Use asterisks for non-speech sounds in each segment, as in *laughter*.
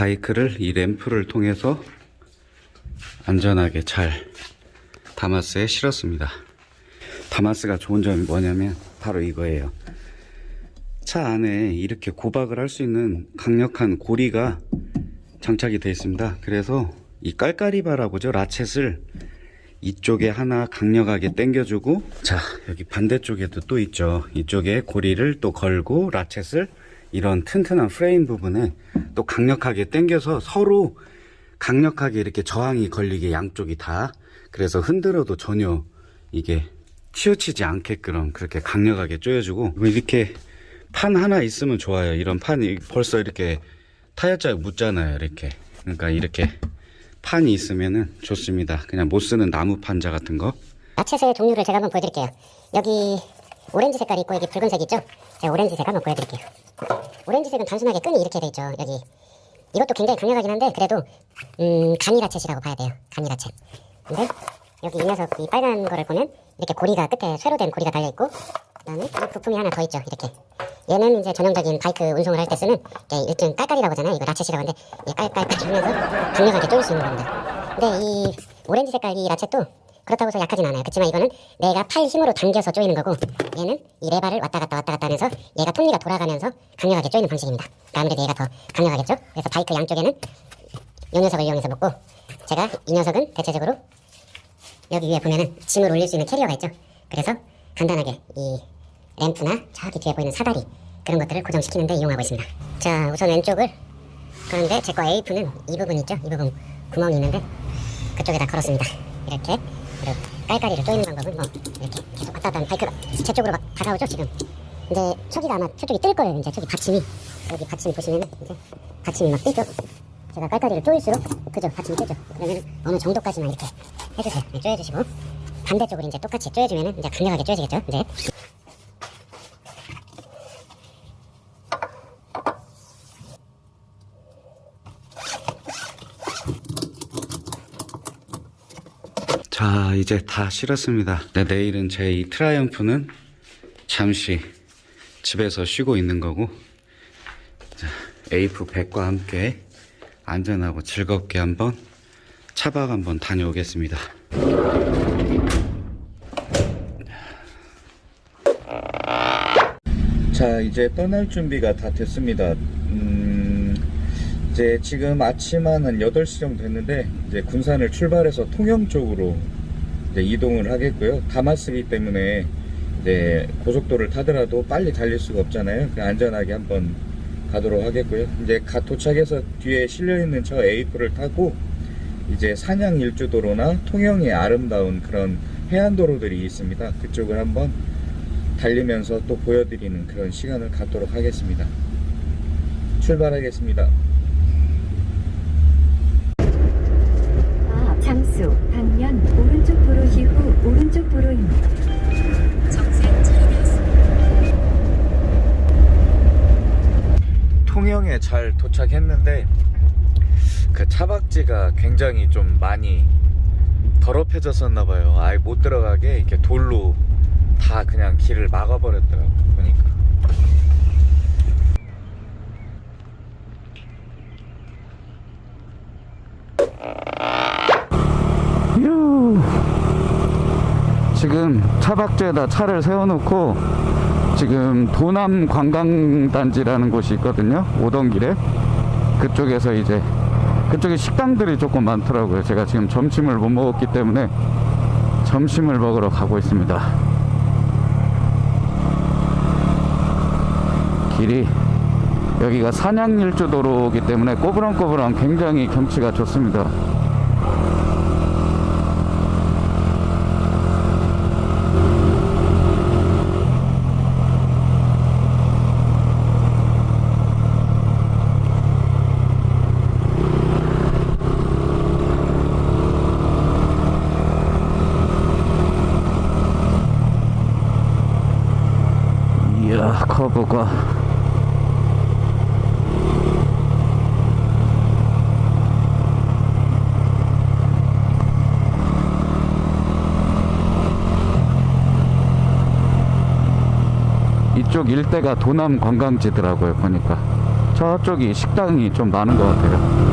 자, 바이크를 이 램프를 통해서 안전하게 잘 다마스에 실었습니다. 다마스가 좋은 점이 뭐냐면 바로 이거예요. 차 안에 이렇게 고박을 할 수 있는 강력한 고리가 장착이 되어 있습니다. 그래서 이 깔깔이바라고 죠 라쳇을 이쪽에 하나 강력하게 당겨주고 자 여기 반대쪽에도 또 있죠. 이쪽에 고리를 또 걸고 라쳇을 이런 튼튼한 프레임 부분에 또 강력하게 당겨서 서로 강력하게 이렇게 저항이 걸리게 양쪽이 다 그래서 흔들어도 전혀 이게 치우치지 않게끔 그렇게 강력하게 조여주고 이렇게 판 하나 있으면 좋아요 이런 판이 벌써 이렇게 타이어자에 묻잖아요 이렇게 그러니까 이렇게 판이 있으면 좋습니다 그냥 못 쓰는 나무 판자 같은 거 야채의 종류를 제가 한번 보여드릴게요. 여기 오렌지 색깔 있고 여기 붉은색 있죠? 제가 오렌지색 한번 보여드릴게요. 오렌지색은 단순하게 끈이 이렇게 돼 있죠. 여기 이것도 굉장히 강력하긴 한데 그래도 음, 간이 ratchet이라고 봐야 돼요. 간이 ratchet. 근데 여기 이 녀석 이 빨간 거를 보면 이렇게 고리가 끝에 쇠로 된 고리가 달려 있고 그 다음에 이 부품이 하나 더 있죠. 이렇게 얘는 이제 전형적인 바이크 운송을 할 때 쓰는 일종 깔깔이라고 하잖아요. 이거 ratchet이라고 하는데 이 깔깔깔 하면서 강력하게 조일 수 있는 겁니다. 근데 이 오렌지 색깔 이 ratchet도 그렇다고 해서 약하진 않아요. 그렇지만 이거는 내가 팔 힘으로 당겨서 조이는 거고 얘는 이 레바를 왔다 갔다 왔다 갔다 하면서 얘가 톱니가 돌아가면서 강력하게 조이는 방식입니다. 아무래도 얘가 더 강력하겠죠. 그래서 바이크 양쪽에는 이 녀석을 이용해서 묶고 제가 이 녀석은 대체적으로 여기 위에 보면은 짐을 올릴 수 있는 캐리어가 있죠. 그래서 간단하게 이 램프나 저기 뒤에 보이는 사다리 그런 것들을 고정시키는데 이용하고 있습니다. 자 우선 왼쪽을 그런데 제 거 에이프는 이 부분 있죠. 이 부분 구멍이 있는데 그쪽에다 걸었습니다. 이렇게 그리고 깔깔이를 조이는 방법은 뭐 이렇게 계속 왔다 갔다 하면 바이크가 제 쪽으로 막 다가오죠 지금. 이제 초기가 아마 저쪽이 뜰 거예요 이제 저기 받침이. 여기 받침 보시면은 이제 받침이 막 뜨죠. 제가 깔깔이를 조일수록 그죠 받침이 뜨죠. 그러면 어느 정도까지만 이렇게 해주세요. 네, 조여주시고 반대쪽으로 이제 똑같이 조여주면은 이제 강력하게 조여지겠죠 이제 자 이제 다 실었습니다. 네, 내일은 제 이 트라이엄프는 잠시 집에서 쉬고 있는 거고 자, 에이프 100과 함께 안전하고 즐겁게 한번 차박 한번 다녀오겠습니다. 자 이제 떠날 준비가 다 됐습니다. 음, 이제 지금 아침 한 8시 정도 됐는데 이제 군산을 출발해서 통영 쪽으로 이제 이동을 하겠고요. 다마스기 때문에 이제 고속도로를 타더라도 빨리 달릴 수가 없잖아요. 안전하게 한번 가도록 하겠고요. 이제 가 도착해서 뒤에 실려있는 저 에이프를 타고 이제 산양 일주도로나 통영의 아름다운 그런 해안도로들이 있습니다. 그쪽을 한번 달리면서 또 보여드리는 그런 시간을 갖도록 하겠습니다. 출발하겠습니다. 잠수 방면 오른쪽 도로 이후 오른쪽 도로입니다. 통영에 잘 도착했는데 그 차박지가 굉장히 좀 많이 더럽혀졌었나 봐요. 아예 못 들어가게 이렇게 돌로 다 그냥 길을 막아버렸더라고 보니까. 휴. 지금 차박지에다 차를 세워놓고 지금 도남 관광단지라는 곳이 있거든요. 오던 길에 그쪽에서 이제 그쪽에 식당들이 조금 많더라고요. 제가 지금 점심을 못 먹었기 때문에 점심을 먹으러 가고 있습니다. 길이 여기가 산양일주도로이기 때문에 꼬부랑꼬부랑 굉장히 경치가 좋습니다. 커브가 이쪽 일대가 도남 관광지더라고요 보니까 저쪽이 식당이 좀 많은 것 같아요.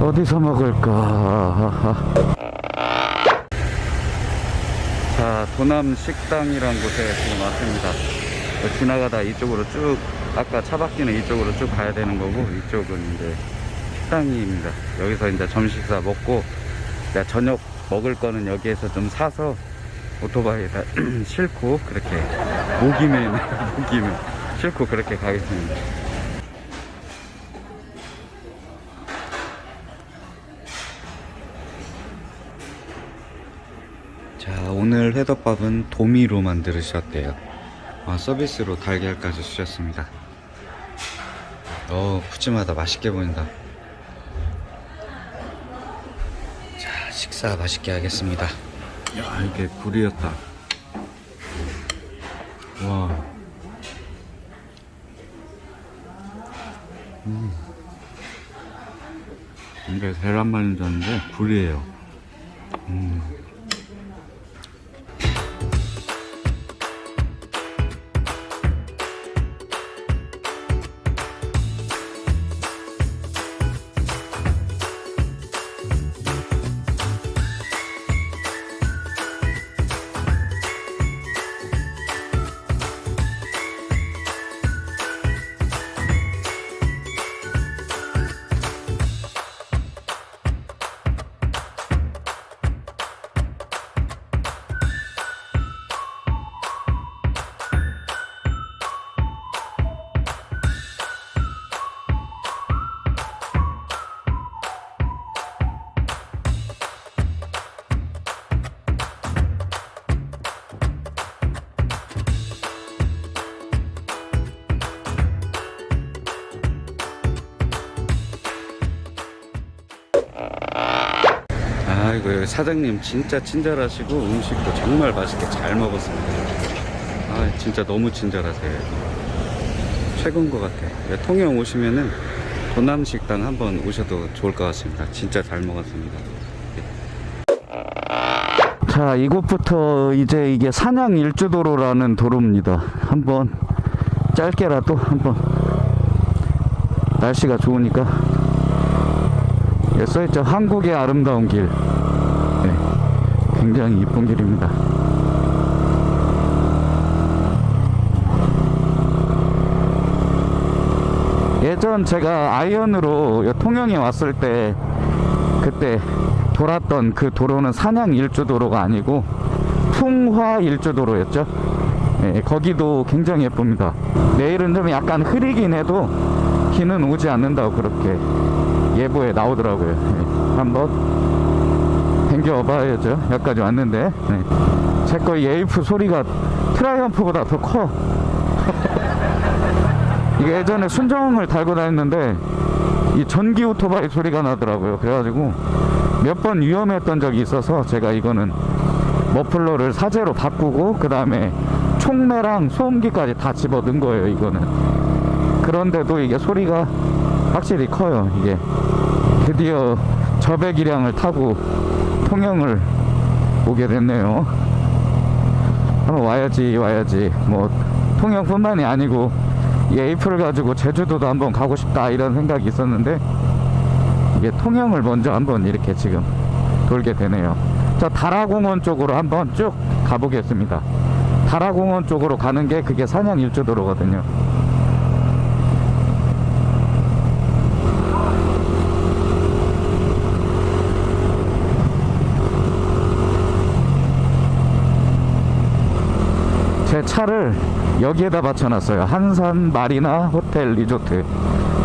어디서 먹을까? 자, 도남 식당이란 곳에 지금 왔습니다. 지나가다 이쪽으로 쭉, 아까 차 바뀌는 이쪽으로 쭉 가야 되는 거고, 이쪽은 이제 식당입니다. 여기서 이제 점심 식사 먹고, 저녁 먹을 거는 여기에서 좀 사서 오토바이에다 *clears throat* 싣고, 그렇게, 모기면, *laughs* 모기면, 싣고 그렇게 가겠습니다. 자 오늘 회덮밥은 도미로 만들으셨대요. 아, 서비스로 달걀까지 주셨습니다. 어 푸짐하다. 맛있게 보인다. 자 식사 맛있게 하겠습니다. 야 이게 불이었다. 와. 음. 이게 계란말인자인데 불이에요. 음. 아이고 사장님 진짜 친절하시고 음식도 정말 맛있게 잘 먹었습니다. 아 진짜 너무 친절하세요. 최고인 것 같아. 요 통영 오시면은 도남식당 한번 오셔도 좋을 것 같습니다. 진짜 잘 먹었습니다. 자 이곳부터 이제 이게 산양 일주도로라는 도로입니다. 한번 짧게라도 한번 날씨가 좋으니까 예, 써있죠. 한국의 아름다운 길. 네, 굉장히 이쁜 길입니다. 예전 제가 아이언으로 요 통영에 왔을 때 그때 돌았던 그 도로는 산양 일주도로가 아니고 풍화 일주도로였죠. 예, 거기도 굉장히 예쁩니다. 내일은 좀 약간 흐리긴 해도 비는 오지 않는다고 그렇게 예보에 나오더라고요. 네. 한번 댕겨봐야죠. 여기까지 왔는데 네. 제 거 에이프 소리가 트라이엄프보다 더 커. *laughs* 이게 예전에 순정을 달고 다녔는데 이 전기 오토바이 소리가 나더라고요. 그래가지고 몇 번 위험했던 적이 있어서 제가 이거는 머플러를 사제로 바꾸고 그 다음에 총매랑 소음기까지 다 집어 넣은 거예요. 이거는. 그런데도 이게 소리가 확실히 커요. 이게 드디어 저배기량을 타고 통영을 오게 됐네요. 한번 와야지 와야지 뭐 통영뿐만이 아니고 이 에이프를 가지고 제주도도 한번 가고 싶다 이런 생각이 있었는데 이게 통영을 먼저 한번 이렇게 지금 돌게 되네요. 저 다라공원 쪽으로 한번 쭉 가보겠습니다. 다라공원 쪽으로 가는 게 그게 산양 일주도로거든요. 제 차를 여기에다 받쳐놨어요. 한산 마리나 호텔 리조트.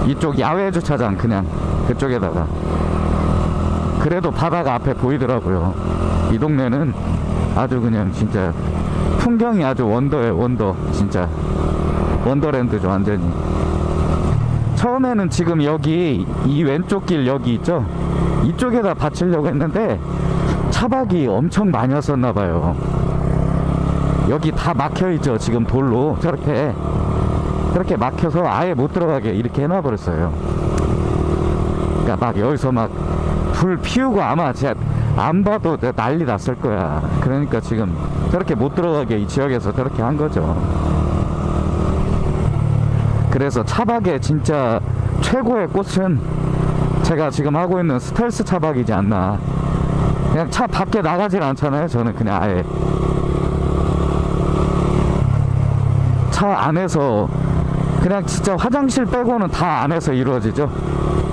이쪽 야외 주차장 그냥 그쪽에다가. 그래도 바다가 앞에 보이더라고요. 이 동네는 아주 그냥 진짜 풍경이 아주 원더에 원더. 진짜 원더랜드죠, 완전히. 처음에는 지금 여기 이 왼쪽 길 여기 있죠? 이쪽에다 받치려고 했는데 차박이 엄청 많이 왔었나 봐요. 여기 다 막혀 있죠 지금 돌로 저렇게 저렇게 막혀서 아예 못 들어가게 이렇게 해놔 버렸어요 그러니까 막 여기서 막 불 피우고 아마 제가 안 봐도 난리 났을 거야 그러니까 지금 저렇게 못 들어가게 이 지역에서 저렇게 한 거죠 그래서 차박의 진짜 최고의 꽃은 제가 지금 하고 있는 스텔스 차박이지 않나. 그냥 차 밖에 나가질 않잖아요. 저는 그냥 아예 차 안에서 그냥 진짜 화장실 빼고는 다 안에서 이루어지죠.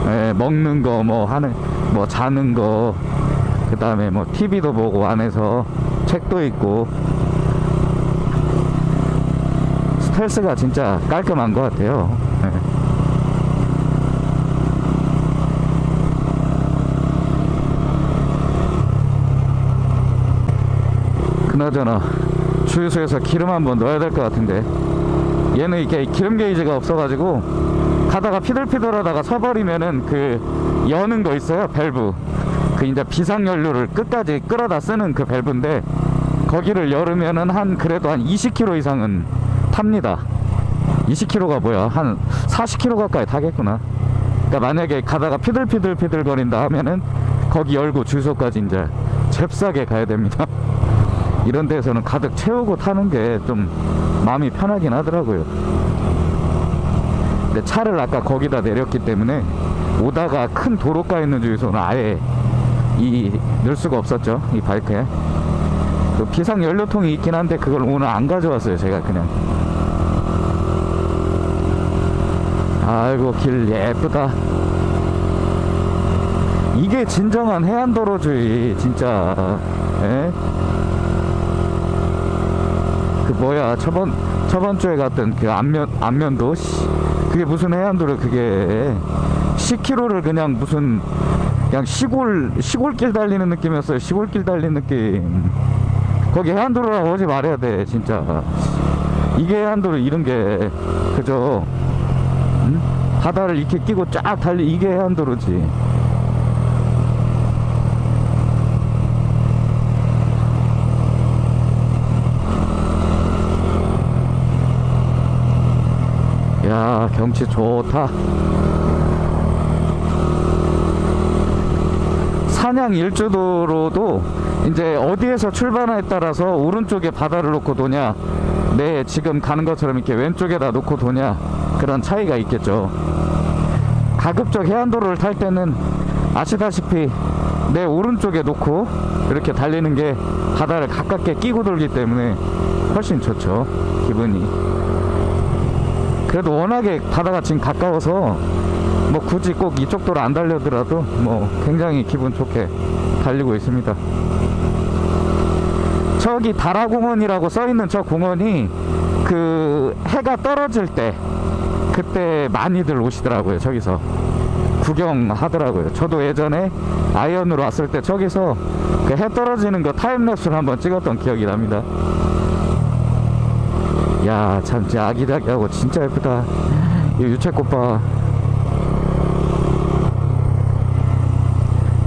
예, 먹는 거 뭐 하는 뭐 자는 거 그 다음에 뭐 TV도 보고 안에서 책도 읽고 스텔스가 진짜 깔끔한 것 같아요. 예. 그나저나 주유소에서 기름 한번 넣어야 될 것 같은데 얘는 이게 기름 게이지가 없어가지고 가다가 피들피들하다가 서버리면은 그 여는 거 있어요 밸브. 그 이제 비상연료를 끝까지 끌어다 쓰는 그 밸브인데 거기를 열으면은 한 그래도 한 20km 이상은 탑니다. 20km가 뭐야? 한 40km 가까이 타겠구나. 그러니까 만약에 가다가 피들피들피들 거린다 하면은 거기 열고 주유소까지 이제 잽싸게 가야 됩니다. *laughs* 이런 데서는 가득 채우고 타는 게좀 마음이 편하긴 하더라고요. 근데 차를 아까 거기다 내렸기 때문에 오다가 큰 도로가 있는 주유소는 아예 이 넣을 수가 없었죠. 이 바이크에. 그 비상 연료통이 있긴 한데 그걸 오늘 안 가져왔어요. 제가 그냥. 아이고 길 예쁘다. 이게 진정한 해안도로주의 진짜. 예? 그 뭐야 저번 저번 주에 갔던 그 안면 안면도 씨, 그게 무슨 해안도로 그게 10km를 그냥 무슨 그냥 시골 시골길 달리는 느낌이었어요. 시골길 달리는 느낌. 거기 해안도로라고 하지 말아야 돼 진짜. 이게 해안도로 이런 게 그저 응? 바다를 이렇게 끼고 쫙 달리 이게 해안도로지 야 경치 좋다. 산양 일주도로도 이제 어디에서 출발하에 따라서 오른쪽에 바다를 놓고 도냐 네 지금 가는 것처럼 이렇게 왼쪽에다 놓고 도냐 그런 차이가 있겠죠. 가급적 해안도로를 탈 때는 아시다시피 내 오른쪽에 놓고 이렇게 달리는 게 바다를 가깝게 끼고 돌기 때문에 훨씬 좋죠 기분이 그래도 워낙에 바다가 지금 가까워서 뭐 굳이 꼭 이쪽 도로 안 달려더라도 뭐 굉장히 기분 좋게 달리고 있습니다. 저기 다라공원이라고 써있는 저 공원이 그 해가 떨어질 때 그때 많이들 오시더라고요. 저기서 구경하더라고요. 저도 예전에 아이언으로 왔을 때 저기서 그 해 떨어지는 거 타임랩스를 한번 찍었던 기억이 납니다. 야, 참, 진짜 아기자기하고 진짜 예쁘다. 이 유채꽃 봐.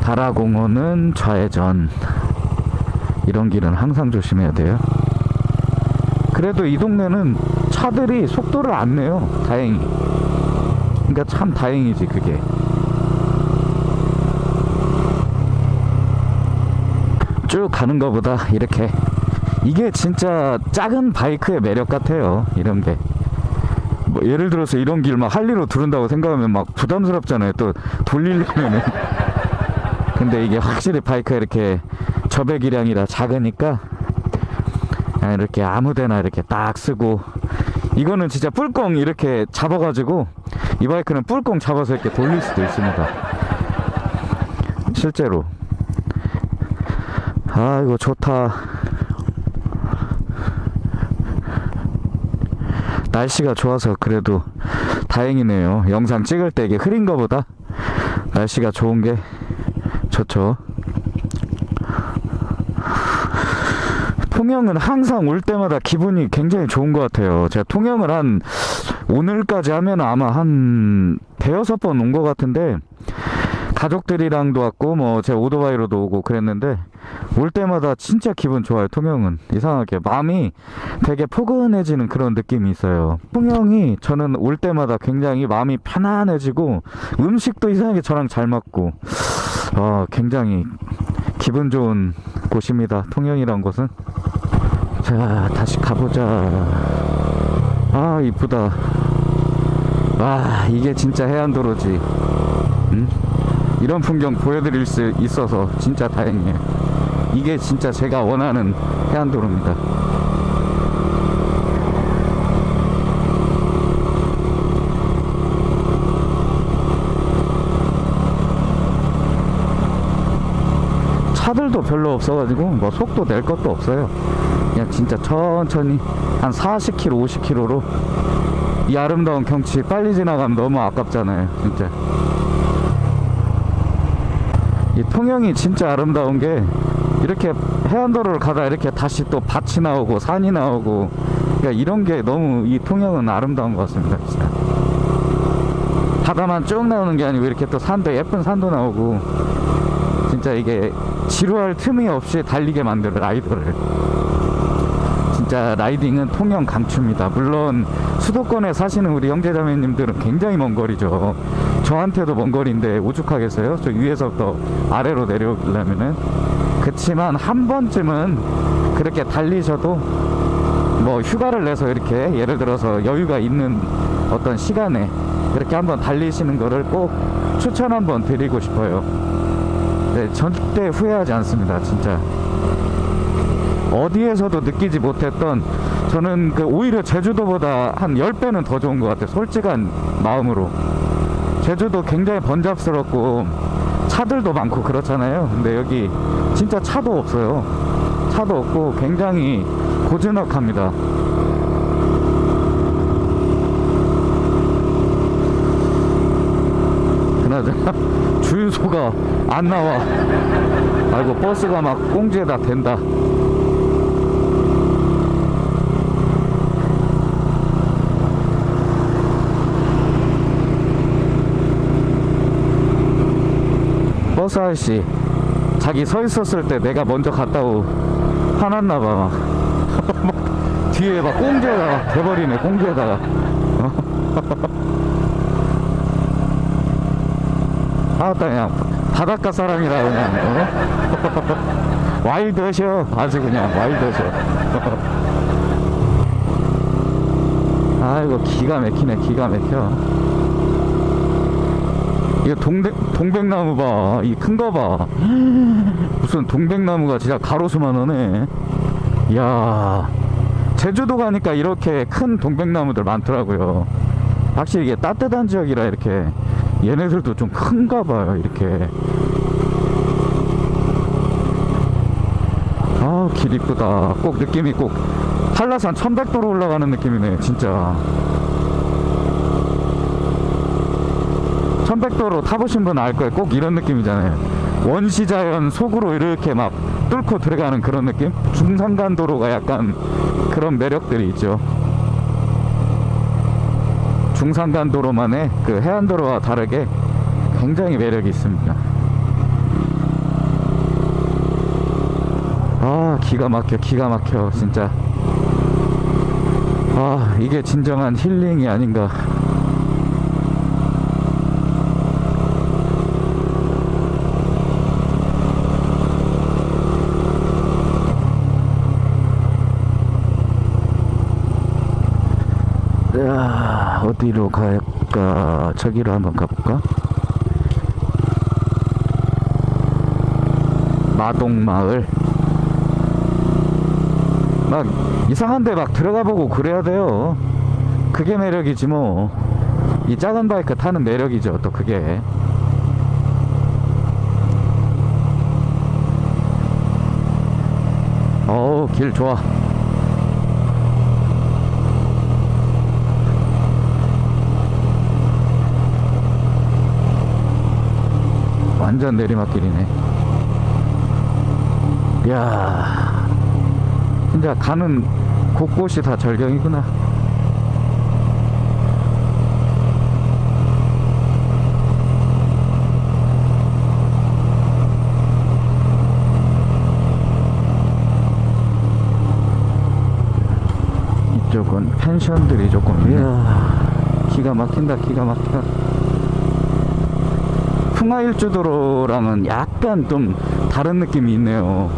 다라공원은 좌회전. 이런 길은 항상 조심해야 돼요. 그래도 이 동네는 차들이 속도를 안 내요. 다행히. 그러니까 참 다행이지, 그게. 쭉 가는 것보다 이렇게 이게 진짜 작은 바이크의 매력 같아요. 이런 게. 뭐 예를 들어서 이런 길 막 할리로 두른다고 생각하면 막 부담스럽잖아요. 또 돌리려면은. *laughs* 근데 이게 확실히 바이크가 이렇게 저배기량이라 작으니까 그냥 이렇게 아무데나 이렇게 딱 쓰고 이거는 진짜 뿔꽁 이렇게 잡아가지고 이 바이크는 뿔꽁 잡아서 이렇게 돌릴 수도 있습니다. 실제로. 아 이거 좋다. 날씨가 좋아서 그래도 다행이네요. 영상 찍을 때 이게 흐린 거보다 날씨가 좋은 게 좋죠. 통영은 항상 올 때마다 기분이 굉장히 좋은 것 같아요. 제가 통영을 한 오늘까지 하면 아마 한 대여섯 번 온 것 같은데 가족들이랑도 왔고 뭐 제 오토바이로도 오고 그랬는데 올 때마다 진짜 기분 좋아요 통영은. 이상하게. 마음이 되게 포근해지는 그런 느낌이 있어요. 통영이 저는 올 때마다 굉장히 마음이 편안해지고 음식도 이상하게 저랑 잘 맞고 어, 굉장히 기분 좋은 곳입니다 통영이란 곳은. 자 다시 가보자. 아 이쁘다. 와 이게 진짜 해안도로지. 응? 이런 풍경 보여드릴 수 있어서 진짜 다행이에요. 이게 진짜 제가 원하는 해안도로입니다. 차들도 별로 없어가지고 뭐 속도 낼 것도 없어요. 그냥 진짜 천천히 한 40km 50km로 이 아름다운 경치 빨리 지나가면 너무 아깝잖아요 진짜 이 통영이 진짜 아름다운 게 이렇게 해안도로를 가다 이렇게 다시 또 밭이 나오고 산이 나오고 그러니까 이런 게 너무 이 통영은 아름다운 것 같습니다 진짜. 바다만 쭉 나오는 게 아니고 이렇게 또 산도 예쁜 산도 나오고 진짜 이게 지루할 틈이 없이 달리게 만드는 라이더를. 진짜 라이딩은 통영 강추입니다. 물론 수도권에 사시는 우리 형제자매님들은 굉장히 먼 거리죠 저한테도 먼 거리인데 오죽하겠어요? 저 위에서부터 아래로 내려오려면은? 그치만 한 번쯤은 그렇게 달리셔도 뭐 휴가를 내서 이렇게 예를 들어서 여유가 있는 어떤 시간에 이렇게 한번 달리시는 거를 꼭 추천 한번 드리고 싶어요. 네, 절대 후회하지 않습니다 진짜. 어디에서도 느끼지 못했던 저는 그 오히려 제주도보다 한 10배는 더 좋은 것 같아요 솔직한 마음으로 제주도 굉장히 번잡스럽고 차들도 많고 그렇잖아요. 근데 여기 진짜 차도 없어요. 차도 없고 굉장히 고즈넉합니다. 그나저나 주유소가 안 나와. 아이고 버스가 막 꽁지에다 댄다 버스 아저씨 자기 서 있었을 때 내가 먼저 갔다고 화났나 봐. 막. 막 *laughs* 뒤에 막 꽁지에다가 대버리네 꽁지에다가. 어? 아따 그냥 바닷가 사람이라 그냥 어? *laughs* 와일드셔 아주 그냥 와일드셔. *laughs* 아이고 기가 막히네 기가 막혀. 이거 동백, 동백나무 봐. 이큰거 봐. 무슨 동백나무가 진짜 가로수만 하네. 이야. 제주도 가니까 이렇게 큰 동백나무들 많더라고요. 확실히 이게 따뜻한 지역이라 이렇게 얘네들도 좀 큰가 봐요. 이렇게. 아, 길 이쁘다. 꼭 느낌이 꼭 한라산 천백도로 올라가는 느낌이네. 진짜. 천백도로 타보신 분 알 거예요. 꼭 이런 느낌이잖아요. 원시자연 속으로 이렇게 막 뚫고 들어가는 그런 느낌? 중산간도로가 약간 그런 매력들이 있죠. 중산간도로만의 그 해안도로와 다르게 굉장히 매력이 있습니다. 아, 기가 막혀, 기가 막혀, 진짜. 아, 이게 진정한 힐링이 아닌가. 야, 어디로 갈까? 저기로 한번 가볼까? 마동마을. 막 이상한 데 막 들어가 보고 그래야 돼요. 그게 매력이지 뭐. 이 작은 바이크 타는 매력이죠. 또 그게. 어우, 길 좋아. 완전 내리막길이네. 이야, 진짜 가는 곳곳이 다 절경이구나. 이쪽은 펜션들이 조금, 이야, 기가 막힌다, 기가 막혀. 풍화일주도로랑은 약간 좀 다른 느낌이 있네요.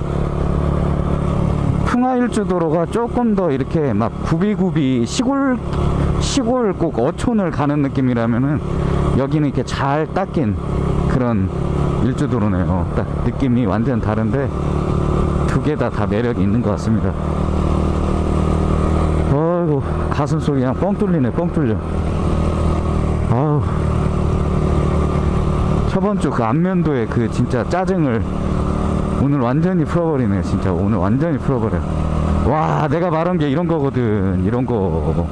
풍화일주도로가 조금 더 이렇게 막 구비구비 시골 시골 꼭 어촌을 가는 느낌이라면은 여기는 이렇게 잘 닦인 그런 일주도로네요. 딱 느낌이 완전 다른데 두 개 다다 매력이 있는 것 같습니다. 어이구 가슴 속이 그냥 뻥 뚫리네 뻥 뚫려. 아우 저번 주 그 안면도의 그 진짜 짜증을 오늘 완전히 풀어버리네 진짜. 오늘 완전히 풀어버려. 와 내가 말한 게 이런 거거든 이런 거.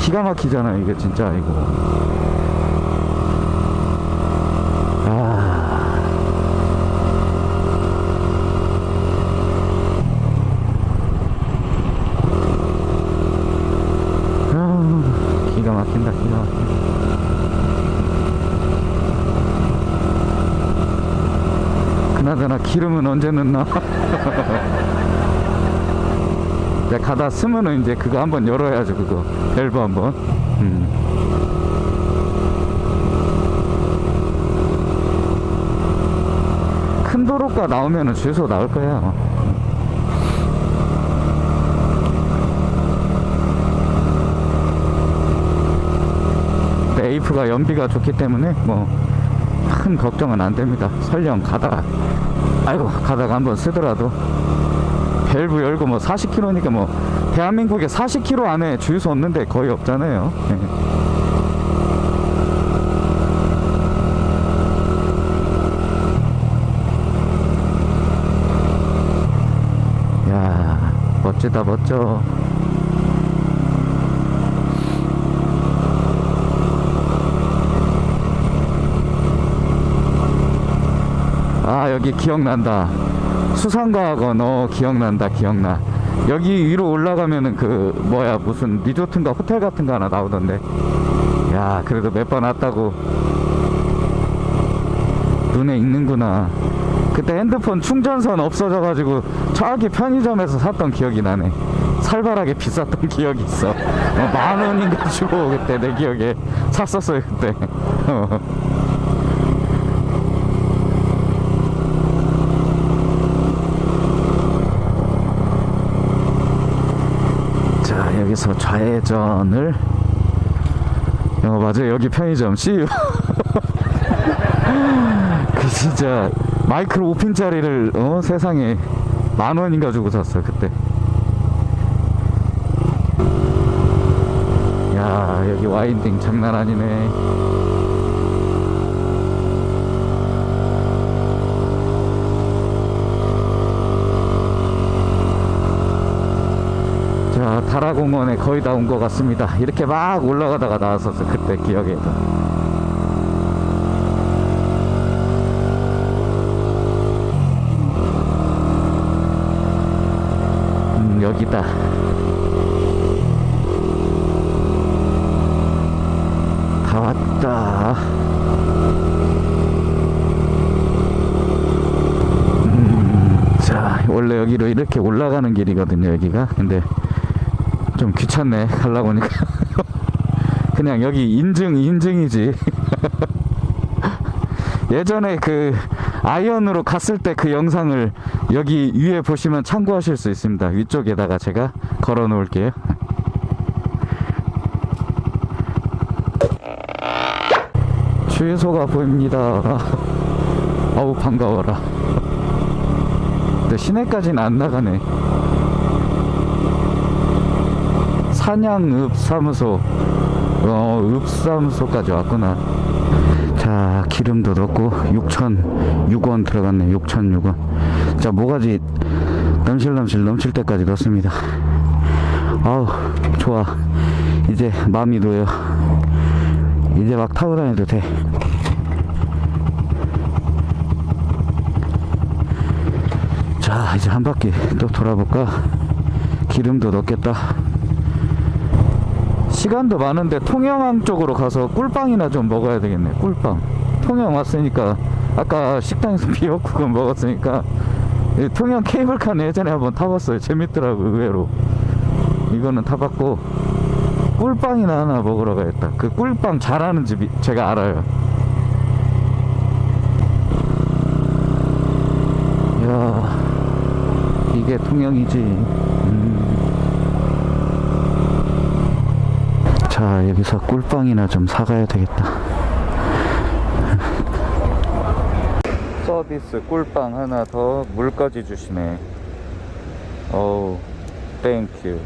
기가 막히잖아 이게 진짜 이거. 아. 아, 기가 막힌다 기가 막힌다 그나저나 기름은 언제 넣나? *laughs* 이제 가다 쓰면은 이제 그거 한번 열어야죠 그거 밸브 한번 음. 큰 도로가 나오면은 주유소 나올 거야 에이프가 연비가 좋기 때문에 뭐 큰 걱정은 안 됩니다. 설령 가다가 아이고 가다가 한번 쓰더라도 밸브 열고 뭐 40km니까 뭐 대한민국에 40km 안에 주유소 없는데 거의 없잖아요. 예. 야 멋지다 멋져. 아 여기 기억난다. 수상과학원 어 기억난다 기억나. 여기 위로 올라가면은 그 뭐야 무슨 리조트인가 호텔 같은 거 하나 나오던데. 야 그래도 몇 번 왔다고. 눈에 익는구나. 그때 핸드폰 충전선 없어져 가지고 저기 편의점에서 샀던 기억이 나네. 살벌하게 비쌌던 *laughs* 기억이 있어. 어, 만 원인가 주고 그때 내 기억에 샀었어요 그때 어. 자 여기서 좌회전을. 어 맞아 여기 편의점. CU *laughs* 그 진짜 마이크로 5핀짜리를 어 세상에 만 원인가 주고 샀어 그때. 야 여기 와인딩 장난 아니네 자 다라공원에 거의 다 온 것 같습니다. 이렇게 막 올라가다가 나왔었어 그때 기억에도 음 여기다. 다 왔다. 음, 자 원래 여기로 이렇게 올라가는 길이거든요 여기가. 근데 좀 귀찮네 가려고 하니까. *laughs* 그냥 여기 인증 인증이지. *laughs* 예전에 그 아이언으로 갔을 때 그 영상을 여기 위에 보시면 참고하실 수 있습니다. 위쪽에다가 제가 걸어 놓을게요. *laughs* 주유소가 보입니다. 어우 반가워라. 근데 시내까지는 안 나가네 산양읍사무소 어 읍사무소까지 왔구나. 자 기름도 넣고 6,006원 들어갔네 6,006원. 자 모가지 넘실넘실 넘칠 때까지 넣습니다. 아우 좋아. 이제 마음이 놓여 이제 막 타고 다녀도 돼. 자, 이제 한 바퀴 또 돌아볼까? 기름도 넣겠다. 시간도 많은데 통영항 쪽으로 가서 꿀빵이나 좀 먹어야 되겠네. 꿀빵. 통영 왔으니까 아까 식당에서 *laughs* 미역국을 먹었으니까 이 통영 케이블카는 예전에 한번 타봤어요. 재밌더라고 의외로. 이거는 타봤고 꿀빵이나 하나 먹으러 가야겠다. 그 꿀빵 잘하는 집이 제가 알아요. 이야 이게 통영이지. 여기서 꿀빵이나 좀 사가야 되겠다. *laughs* 서비스 꿀빵 하나 더 물까지 주시네. 어우 땡큐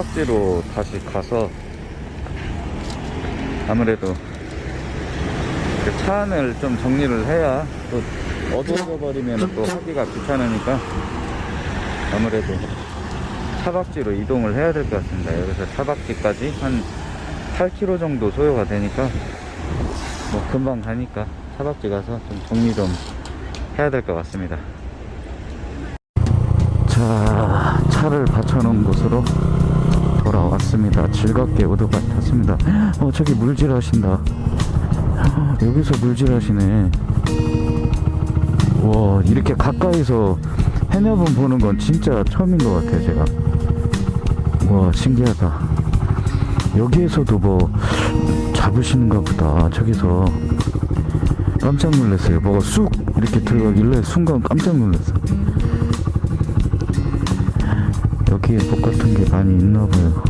사박지로 다시 가서 아무래도 그 차 안을 좀 정리를 해야 또 어두워져 버리면 또 하기가 귀찮으니까 아무래도 차박지로 이동을 해야 될 것 같습니다. 여기서 차박지까지 한 8km 정도 소요가 되니까 뭐 금방 가니까 차박지 가서 좀 정리 좀 해야 될 것 같습니다. 자, 차를 받쳐놓은 곳으로 돌아왔습니다. 즐겁게 오토바 탔습니다. 어, 저기 물질 하신다. 여기서 물질 하시네. 와, 이렇게 가까이서 해녀분 보는 건 진짜 처음인 것 같아요, 제가. 와, 신기하다. 여기에서도 뭐 잡으시는가 보다. 저기서 깜짝 놀랐어요. 뭐가 쑥 이렇게 들어가길래 순간 깜짝 놀랐어요. 여기에 복 같은 게 많이 있나 봐요.